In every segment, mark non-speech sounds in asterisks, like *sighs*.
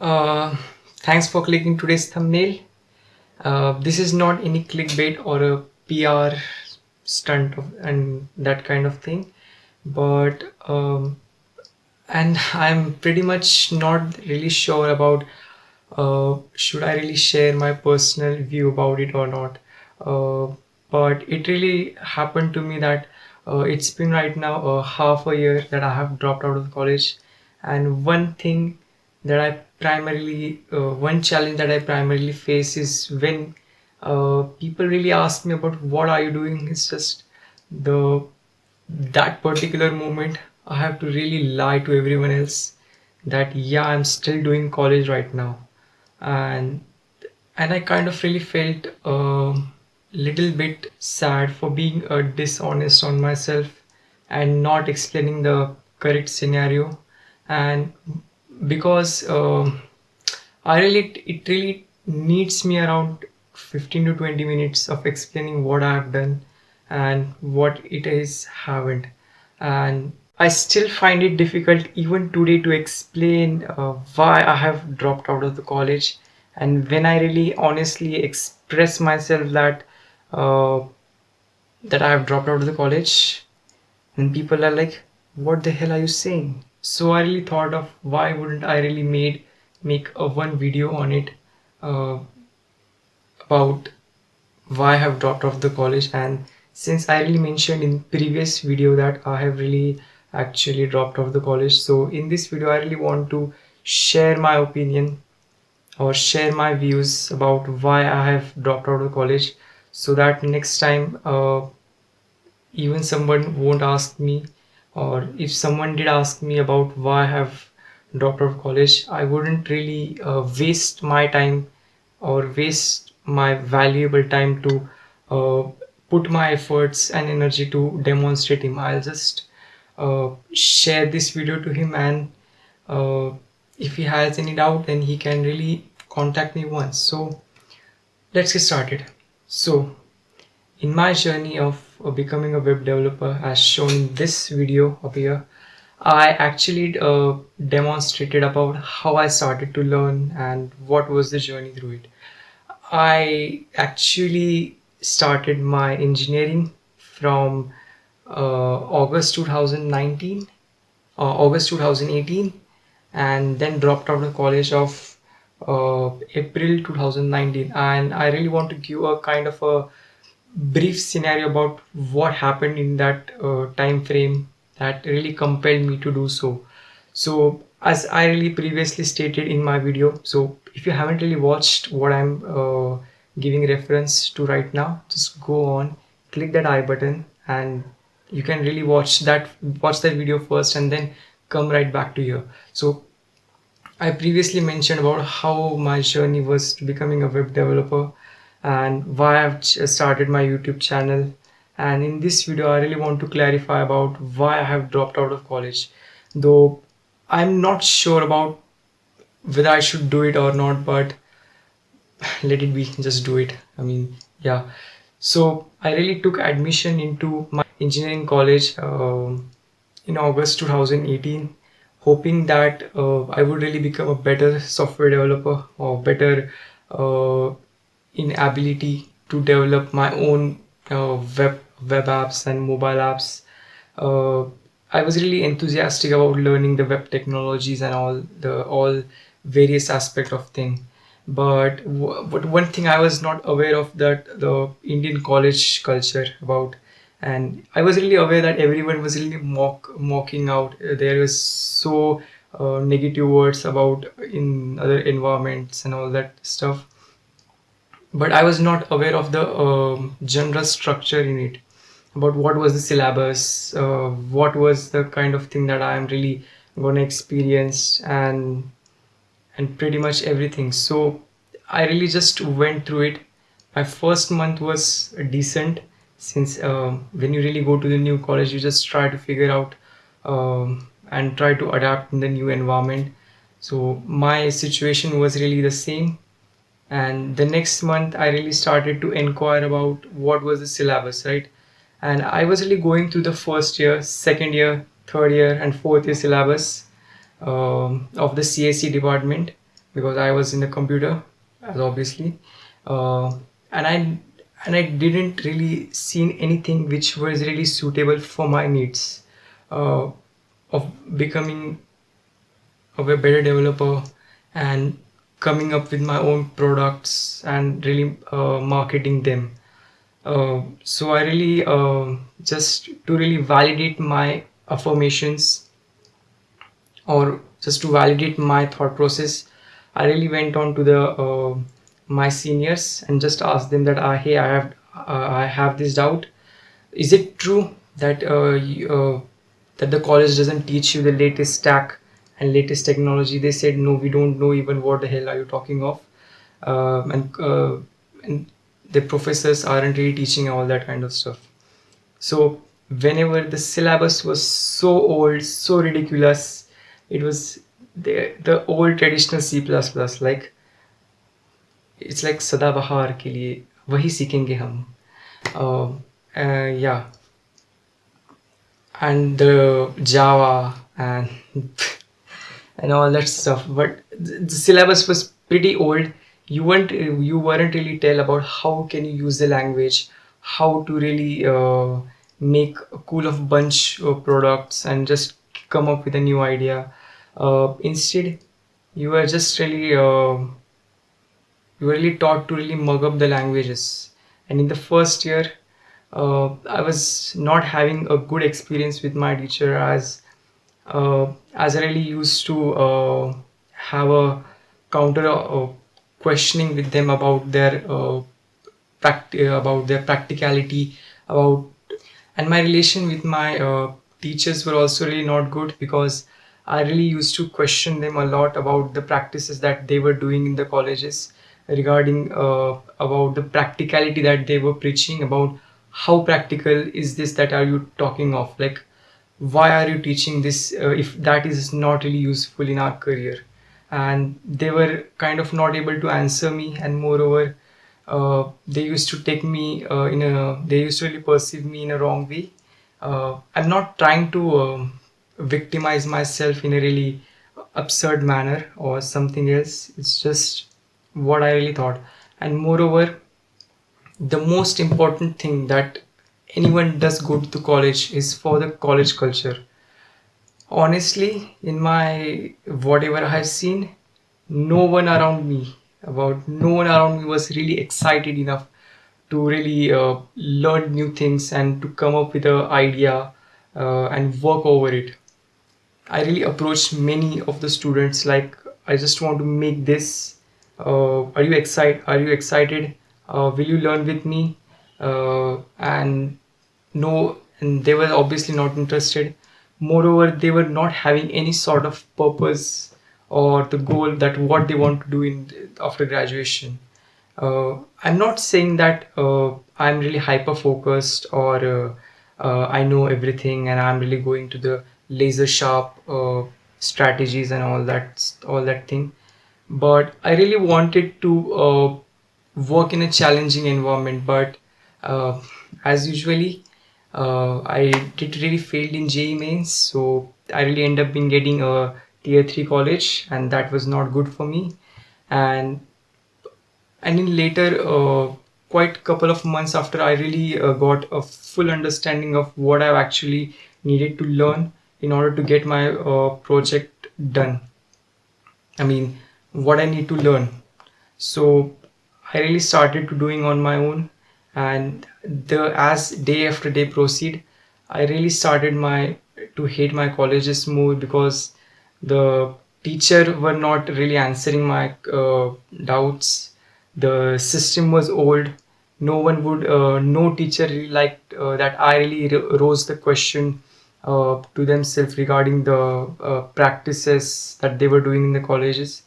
Uh, thanks for clicking today's thumbnail. Uh, this is not any clickbait or a PR stunt of, and that kind of thing, but um, and *laughs* I'm pretty much not really sure about uh, should I really share my personal view about it or not. Uh, but it really happened to me that uh, it's been right now uh, half a year that I have dropped out of college, and one thing that I primarily uh, one challenge that I primarily face is when uh, people really ask me about what are you doing. It's just the that particular moment I have to really lie to everyone else that yeah I'm still doing college right now, and and I kind of really felt a little bit sad for being uh, dishonest on myself and not explaining the correct scenario and because um I really it really needs me around 15 to 20 minutes of explaining what I have done and what it is haven't. And I still find it difficult even today to explain uh, why I have dropped out of the college. And when I really honestly express myself that uh, that I have dropped out of the college and people are like what the hell are you saying so I really thought of why wouldn't I really made make a one video on it uh, about why I have dropped off the college. And since I really mentioned in previous video that I have really actually dropped off the college. So in this video I really want to share my opinion or share my views about why I have dropped out of college. So that next time uh, even someone won't ask me or if someone did ask me about why I have out of college I wouldn't really uh, waste my time or waste my valuable time to uh, put my efforts and energy to demonstrate him. I'll just uh, share this video to him and uh, if he has any doubt then he can really contact me once. So let's get started. So in my journey of uh, becoming a web developer as shown in this video up here I actually uh, demonstrated about how I started to learn and what was the journey through it. I actually started my engineering from uh, August 2019, uh, August 2018 and then dropped out of college of uh, April 2019 and I really want to give a kind of a brief scenario about what happened in that uh, time frame that really compelled me to do so. So as i really previously stated in my video so if you haven't really watched what i'm uh, giving reference to right now just go on click that i button and you can really watch that watch that video first and then come right back to here. So i previously mentioned about how my journey was to becoming a web developer and why I've started my YouTube channel. And in this video I really want to clarify about why I have dropped out of college. Though I'm not sure about whether I should do it or not but *sighs* let it be just do it. I mean yeah. So I really took admission into my engineering college um, in August 2018 hoping that uh, I would really become a better software developer or better uh, in ability to develop my own uh, web web apps and mobile apps. Uh, I was really enthusiastic about learning the web technologies and all the all various aspect of thing. But but one thing I was not aware of that the Indian college culture about and I was really aware that everyone was really mock mocking out. There was so uh, negative words about in other environments and all that stuff but I was not aware of the uh, general structure in it. About what was the syllabus uh, what was the kind of thing that I am really gonna experience and and pretty much everything. So I really just went through it. My first month was decent since um, when you really go to the new college you just try to figure out um, and try to adapt in the new environment. So my situation was really the same and the next month i really started to inquire about what was the syllabus right? And i was really going through the first year second year third year and fourth year syllabus um, of the CSE department because I was in the computer, as obviously, uh, and I and I didn't really see anything which was really suitable for my needs uh, of becoming of a better developer and coming up with my own products and really uh, marketing them. Uh, so I really uh, just to really validate my affirmations or just to validate my thought process, I really went on to the uh, my seniors and just asked them that uh, hey I have uh, I have this doubt. Is it true that uh, you, that the college doesn't teach you the latest stack and latest technology? They said no, we don't know even what the hell are you talking of, um, and uh, and the professors aren't really teaching all that kind of stuff. So whenever the syllabus was so old, so ridiculous, it was the the old traditional C++ like it's like सदाबहार के लिए वही सीखेंगे हम uh, uh, yeah and the Java and *laughs* and all that stuff. But the, syllabus was pretty old. You weren't you weren't really tell about how can you use the language how to really uh, make a cool of bunch of products and just come up with a new idea. Uh, instead you were just really uh, you were really taught to really mug up the languages. And in the first year uh, i was not having a good experience with my teacher as uh, as i really used to uh, have a counter uh, questioning with them about their uh, uh, about their practicality about and my relation with my uh, teachers were also really not good because I really used to question them a lot about the practices that they were doing in the colleges regarding about the practicality that they were preaching about how practical is this that are you talking of? Like why are you teaching this uh, if that is not really useful in our career? And they were kind of not able to answer me. And moreover uh, they used to take me uh, in a they used to really perceive me in a wrong way. Uh, i'm not trying to um, victimize myself in a really absurd manner or something else. It's just what i really thought. And moreover the most important thing that anyone does go to college is for the college culture. Honestly in my whatever i have seen no one around me about no one around me was really excited enough to really uh, learn new things and to come up with an idea uh, and work over it. I really approached many of the students like i just want to make this uh, are you excited are you excited? Uh, will you learn with me and no and they were obviously not interested. Moreover they were not having any sort of purpose or the goal that what they want to do in after graduation. Uh, i'm not saying that uh, i'm really hyper focused or uh, uh, i know everything and i'm really going to the laser sharp uh, strategies and all that all that thing. But i really wanted to uh, work in a challenging environment. But uh, as usually uh, I did really failed in JEE mains so I really end up in getting a tier 3 college and that was not good for me. And and in later uh, quite couple of months after I really uh, got a full understanding of what I've actually needed to learn in order to get my uh, project done. I mean what I need to learn. So I really started to doing on my own and the as day after day proceed I really started my to hate my colleges more because the teacher were not really answering my uh, doubts. The system was old. No one would uh, no teacher really liked uh, that I really rose the question uh, to themselves regarding the uh, practices that they were doing in the colleges.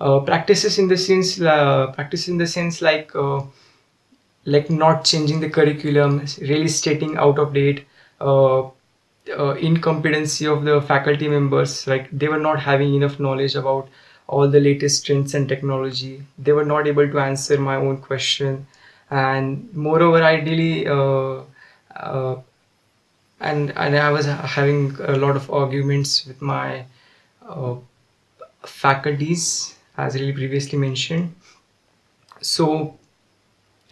Uh, practices in the sense uh, practice in the sense like like not changing the curriculum really stating out of date uh, uh, incompetency of the faculty members. Like they were not having enough knowledge about all the latest trends and technology. They were not able to answer my own question. And moreover i really uh, uh, and and i was having a lot of arguments with my uh, faculties as really previously mentioned. So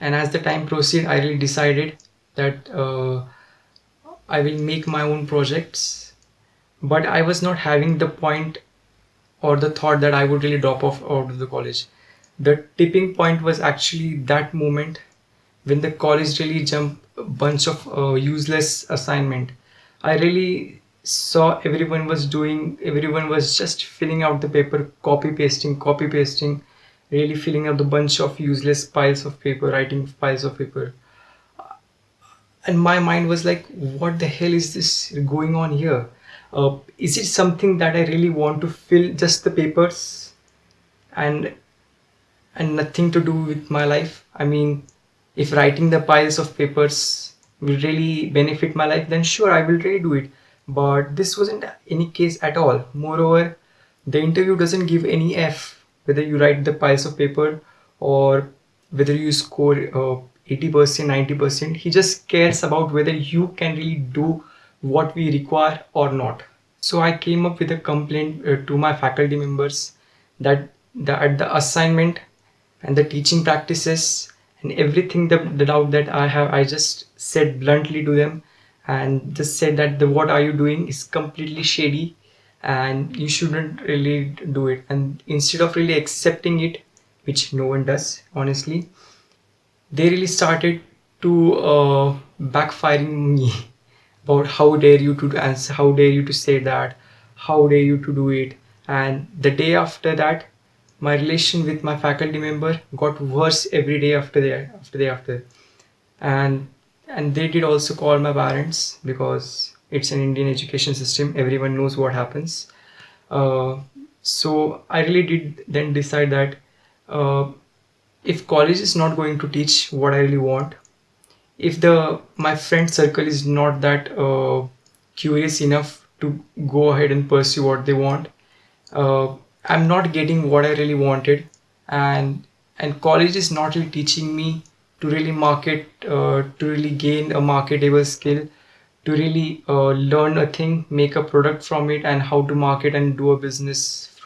and as the time proceeded i really decided that uh, i will make my own projects. But i was not having the point or the thought that i would really drop off out of the college. The tipping point was actually that moment when the college really jumped a bunch of uh, useless assignment. I really saw everyone was doing everyone was just filling out the paper copy pasting copy pasting really filling up the bunch of useless piles of paper writing piles of paper. And my mind was like what the hell is this going on here? Uh, is it something that i really want to fill just the papers and and nothing to do with my life? I mean if writing the piles of papers will really benefit my life then sure i will really do it. But this wasn't any case at all. Moreover the interview doesn't give any f whether you write the piles of paper or whether you score uh, 80% 90% he just cares about whether you can really do what we require or not. So i came up with a complaint uh, to my faculty members that the, at the assignment and the teaching practices and everything the, the doubt that i have i just said bluntly to them and just said that the what are you doing is completely shady and you shouldn't really do it. And instead of really accepting it which no one does honestly they really started to uh, backfiring me *laughs* about how dare you to answer how dare you to say that how dare you to do it. And the day after that my relation with my faculty member got worse every day after that after day after. And and they did also call my parents because it's an indian education system. Everyone knows what happens. Uh, so i really did then decide that uh, if college is not going to teach what i really want if the my friend circle is not that uh, curious enough to go ahead and pursue what they want uh, i'm not getting what i really wanted. And and college is not really teaching me to really market uh, to really gain a marketable skill to really uh, learn a thing make a product from it and how to market and do a business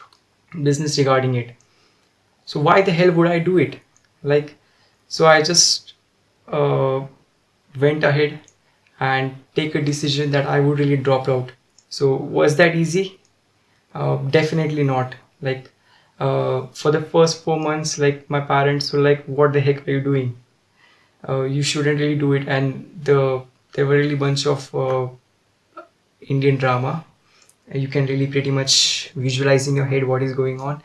business regarding it. So why the hell would i do it? Like so i just uh, went ahead and take a decision that i would really drop out. So was that easy? Uh, definitely not. Like uh, for the first four months like my parents were like what the heck are you doing? Uh, you shouldn't really do it. And the there were really bunch of uh, indian drama. You can really pretty much visualize in your head what is going on.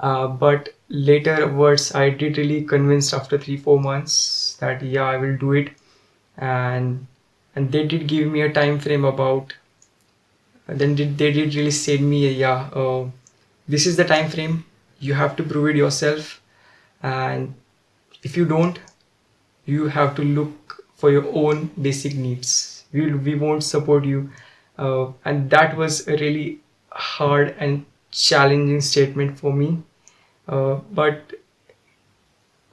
Uh, but later words i did really convinced after three four months that yeah i will do it. And and they did give me a time frame about then did, they did really say me yeah uh, this is the time frame. You have to prove it yourself. And if you don't you have to look for your own basic needs. We, we won't support you. Uh, and that was a really hard and challenging statement for me. Uh, but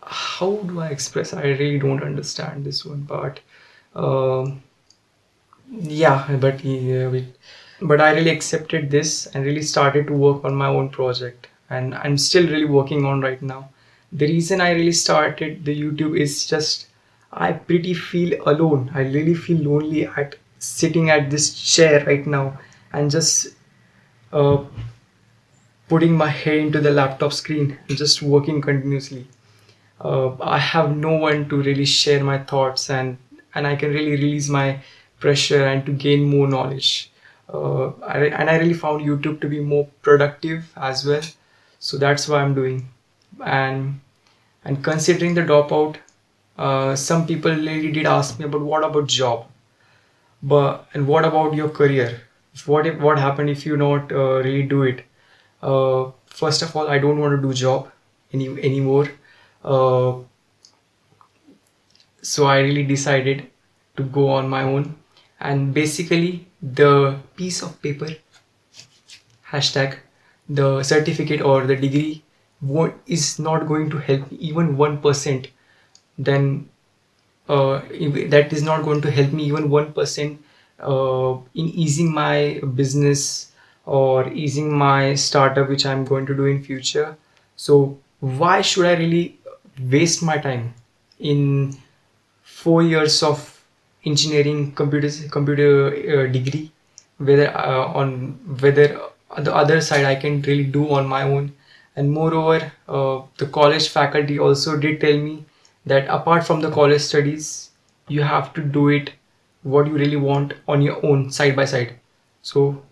how do i express? I really don't understand this one part. Um, yeah but but i really accepted this and really started to work on my own project. And i'm still really working on right now. The reason i really started the youtube is just i pretty feel alone. I really feel lonely at sitting at this chair right now and just uh, putting my head into the laptop screen and just working continuously. Uh, i have no one to really share my thoughts and and i can really release my pressure and to gain more knowledge. Uh, I, and i really found youtube to be more productive as well. So that's why i'm doing. And and considering the dropout uh, some people really did ask me about what about job but and what about your career? What if what happened if you not uh, really do it? Uh, first of all i don't want to do job any anymore. Uh, so i really decided to go on my own. And basically the piece of paper hashtag the certificate or the degree is not going to help even 1% then uh, that is not going to help me even 1% uh, in easing my business or easing my startup which i'm going to do in future. So why should i really waste my time in four years of engineering computer computer uh, degree whether uh, on whether the other side i can really do on my own? And moreover uh, the college faculty also did tell me that apart from the college studies you have to do it what you really want on your own side by side. So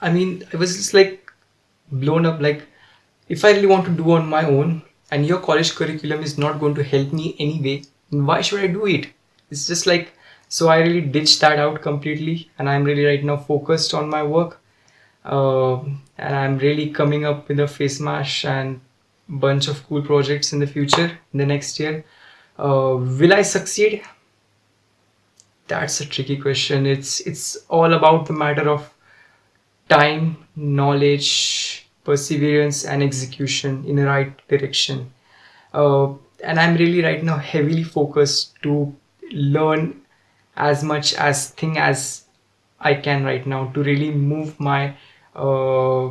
i mean i was just like blown up like if i really want to do on my own and your college curriculum is not going to help me anyway why should i do it? It's just like so i really ditched that out completely and i'm really right now focused on my work. Uh, and i'm really coming up with a face mash and bunch of cool projects in the future in the next year. Uh, will i succeed? That's a tricky question. It's it's all about the matter of time knowledge perseverance and execution in the right direction. Uh, and i'm really right now heavily focused to learn as much as thing as i can right now to really move my uh,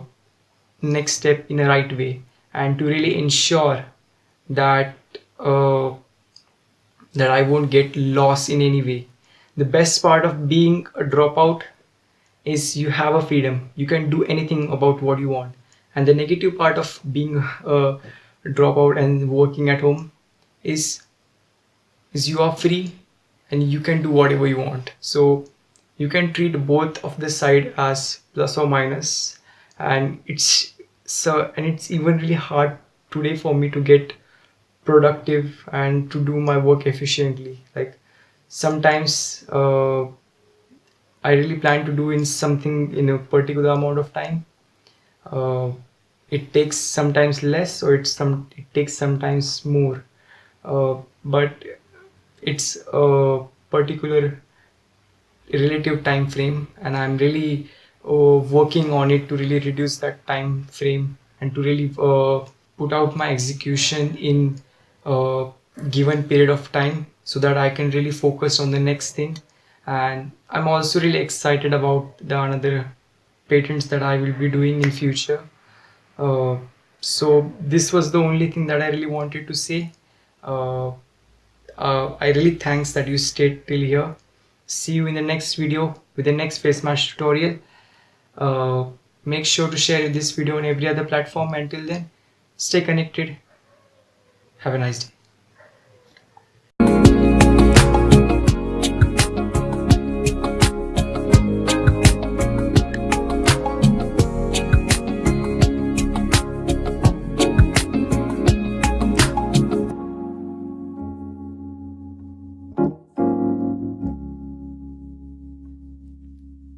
next step in the right way and to really ensure that uh, that I won't get lost in any way. The best part of being a dropout is you have a freedom. You can do anything about what you want. And the negative part of being a dropout and working at home is is you are free and you can do whatever you want. So you can treat both of the side as plus or minus and it's so and it's even really hard today for me to get productive and to do my work efficiently. Like sometimes uh, i really plan to do in something in a particular amount of time. Uh, it takes sometimes less or it's some it takes sometimes more. Uh, but it's a particular relative time frame and i'm really uh, working on it to really reduce that time frame and to really uh, put out my execution in a given period of time so that I can really focus on the next thing. And I'm also really excited about the another patents that I will be doing in future. Uh, so this was the only thing that I really wanted to say. Uh, uh, I really thanks that you stayed till here. See you in the next video with the next face mask tutorial uh, make sure to share this video on every other platform. Until then stay connected. Have a nice day